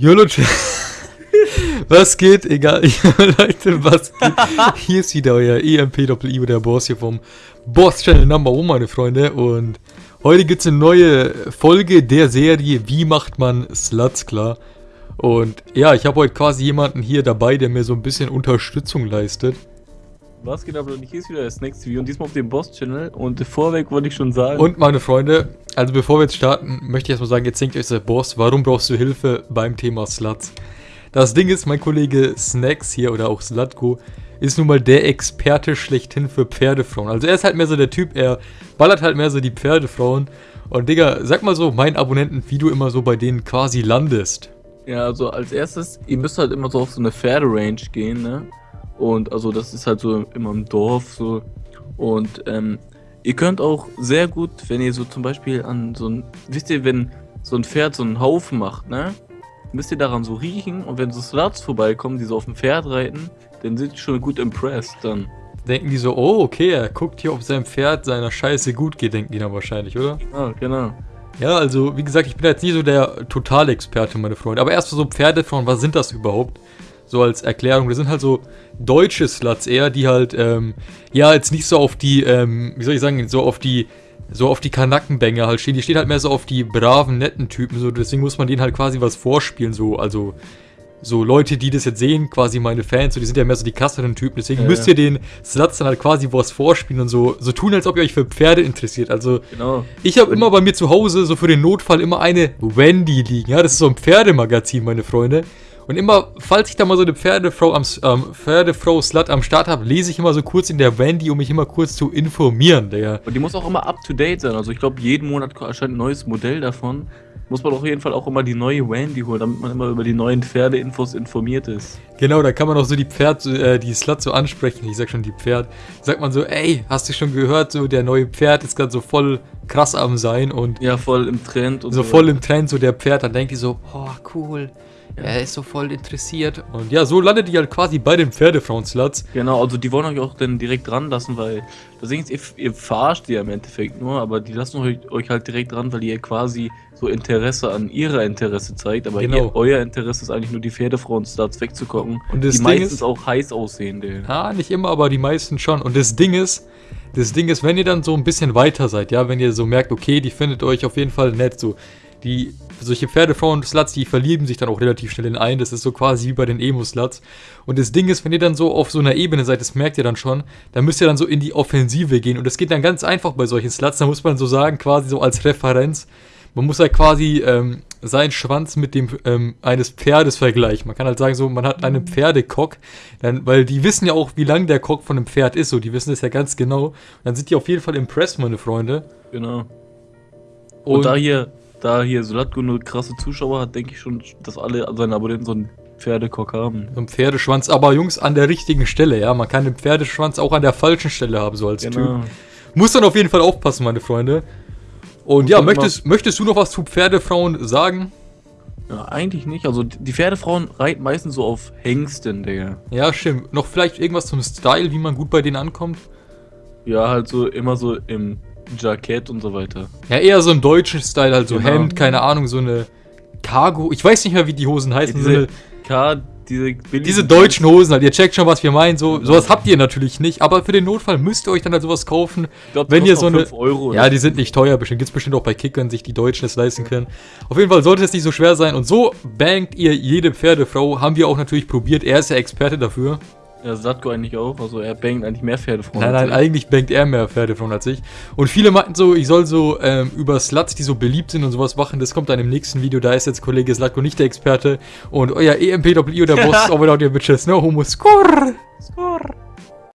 Leute, was geht? Egal, Leute, was geht? Hier ist wieder euer EMP-Doppel-I, der Boss hier vom Boss-Channel Number One, meine Freunde. Und heute gibt es eine neue Folge der Serie Wie macht man Sluts klar? Und ja, ich habe heute quasi jemanden hier dabei, der mir so ein bisschen Unterstützung leistet. Was geht aber nicht? Hier ist wieder das nächste Video und diesmal auf dem Boss-Channel. Und vorweg wollte ich schon sagen. Und meine Freunde, also bevor wir jetzt starten, möchte ich erstmal sagen, jetzt denkt euch der Boss, warum brauchst du Hilfe beim Thema Sluts? Das Ding ist, mein Kollege Snacks hier oder auch Slatko ist nun mal der Experte schlechthin für Pferdefrauen. Also er ist halt mehr so der Typ, er ballert halt mehr so die Pferdefrauen. Und Digga, sag mal so, meinen Abonnenten, wie du immer so bei denen quasi landest. Ja, also als erstes, ihr müsst halt immer so auf so eine Pferderange gehen, ne? Und also das ist halt so immer im Dorf so. Und ähm, ihr könnt auch sehr gut, wenn ihr so zum Beispiel an so ein, wisst ihr, wenn so ein Pferd so einen Haufen macht, ne? Müsst ihr daran so riechen und wenn so Sluts vorbeikommen, die so auf dem Pferd reiten, dann sind die schon gut impressed dann. Denken die so, oh, okay, er guckt hier, ob seinem Pferd seiner Scheiße gut geht, denken die dann wahrscheinlich, oder? Ja, genau. Ja, also, wie gesagt, ich bin jetzt nie so der Totalexperte, meine Freunde. Aber erst so Pferdefrauen, was sind das überhaupt? So als Erklärung. Das sind halt so deutsche Sluts eher, die halt, ähm, ja, jetzt nicht so auf die, ähm, wie soll ich sagen, so auf die, so auf die Kanackenbänge halt stehen. Die stehen halt mehr so auf die braven, netten Typen, so, deswegen muss man denen halt quasi was vorspielen, so, also, so Leute, die das jetzt sehen, quasi meine Fans, so, die sind ja mehr so die krasseren Typen, deswegen ja, müsst ihr den Sluts dann halt quasi was vorspielen und so, so tun, als ob ihr euch für Pferde interessiert. Also, genau. ich habe immer bei mir zu Hause so für den Notfall immer eine Wendy liegen, ja, das ist so ein Pferdemagazin, meine Freunde. Und immer, falls ich da mal so eine Pferdefrau am ähm, Pferdefrau-Slut am Start habe, lese ich immer so kurz in der Wendy, um mich immer kurz zu informieren, Digga. Und die muss auch immer up to date sein. Also ich glaube, jeden Monat erscheint ein neues Modell davon. Muss man auf jeden Fall auch immer die neue Wendy holen, damit man immer über die neuen Pferdeinfos informiert ist. Genau, da kann man auch so die Pferd, äh, die Slut so ansprechen. Ich sag schon die Pferd. Sagt man so, ey, hast du schon gehört, so der neue Pferd ist gerade so voll krass am sein und. Ja, voll im Trend und so. So voll im Trend, so der Pferd. Dann denkt die so, boah, cool er ist so voll interessiert. Und ja, so landet ihr halt quasi bei den Pferdefrauen-Sluts. Genau, also die wollen euch auch dann direkt ranlassen, weil das Ding ist, ihr, ihr verarscht die ja im Endeffekt nur, aber die lassen euch, euch halt direkt ran, weil ihr quasi so Interesse an ihrer Interesse zeigt, aber genau. ihr, euer Interesse ist eigentlich nur die Pferdefrauen-Sluts wegzukommen. Und das die Ding meistens ist, auch heiß aussehende. Ja, nicht immer, aber die meisten schon. Und das Ding ist, das Ding ist, wenn ihr dann so ein bisschen weiter seid, ja, wenn ihr so merkt, okay, die findet euch auf jeden Fall nett, so, die solche Pferdefrauen-Sluts, die verlieben sich dann auch relativ schnell in einen. Das ist so quasi wie bei den Emo-Sluts. Und das Ding ist, wenn ihr dann so auf so einer Ebene seid, das merkt ihr dann schon, dann müsst ihr dann so in die Offensive gehen. Und das geht dann ganz einfach bei solchen Sluts. Da muss man so sagen, quasi so als Referenz. Man muss halt quasi ähm, seinen Schwanz mit dem ähm, eines Pferdes vergleichen. Man kann halt sagen, so, man hat einen Pferdekock, dann, weil die wissen ja auch, wie lang der Kock von einem Pferd ist, so, die wissen das ja ganz genau. Und dann sind die auf jeden Fall impressed, meine Freunde. Genau. Und, Und da hier da hier Solatko nur krasse Zuschauer hat, denke ich schon, dass alle seine Abonnenten so einen Pferdekock haben. So einen Pferdeschwanz, aber Jungs, an der richtigen Stelle, ja. Man kann den Pferdeschwanz auch an der falschen Stelle haben, so als genau. Typ. Muss dann auf jeden Fall aufpassen, meine Freunde. Und ja, möchtest, möchtest du noch was zu Pferdefrauen sagen? Ja, eigentlich nicht. Also die Pferdefrauen reiten meistens so auf Hengsten, Digga. Ja, stimmt. Noch vielleicht irgendwas zum Style, wie man gut bei denen ankommt? Ja, halt so immer so im Jackett und so weiter. Ja, eher so im deutschen Style, halt so genau. Hemd, keine Ahnung, so eine Cargo. Ich weiß nicht mehr, wie die Hosen heißen. Ja, diese, so diese, diese deutschen Hosen halt. Ihr checkt schon, was wir meinen. So, sowas habt ihr natürlich nicht. Aber für den Notfall müsst ihr euch dann halt sowas kaufen. Ich glaub, wenn ihr so eine. Euro, ja, die sind nicht teuer. Bestimmt gibt es bestimmt auch bei Kickern, sich die Deutschen es leisten können. Auf jeden Fall sollte es nicht so schwer sein. Und so bangt ihr jede Pferdefrau. Haben wir auch natürlich probiert. Er ist ja Experte dafür. Ja, Satko eigentlich auch. Also er bangt eigentlich mehr Pferdefrauen. Nein, nein, eigentlich bangt er mehr Pferdefrauen als ich. Und viele meinten so, ich soll so ähm, über Sluts, die so beliebt sind und sowas machen. Das kommt dann im nächsten Video. Da ist jetzt Kollege Slatko nicht der Experte. Und euer EMPW, der Boss, over out your bitches. No homo. Score! Score!